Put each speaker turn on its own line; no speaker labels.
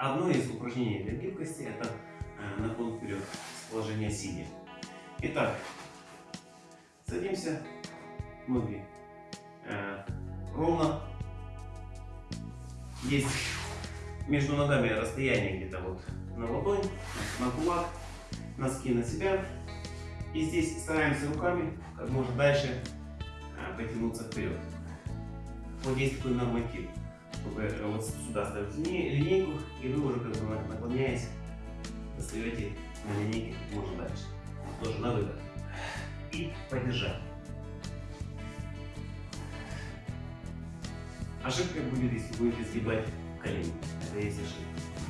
одно из упражнений для гибкости это э, наклон вперед с положения сидя. Итак, садимся, ноги э, ровно. Есть между ногами расстояние где-то вот на ладонь, на кулак, носки на себя. И здесь стараемся руками как можно дальше э, потянуться вперед. Вот есть такой норматив, чтобы э, вот сюда ставить линейку, и вы уже как бы наклоняясь, достаете на линейке как можно дальше. Тоже на выдох. И поддержать. Ошибка будет, если будете сгибать колени. Это есть ошибка.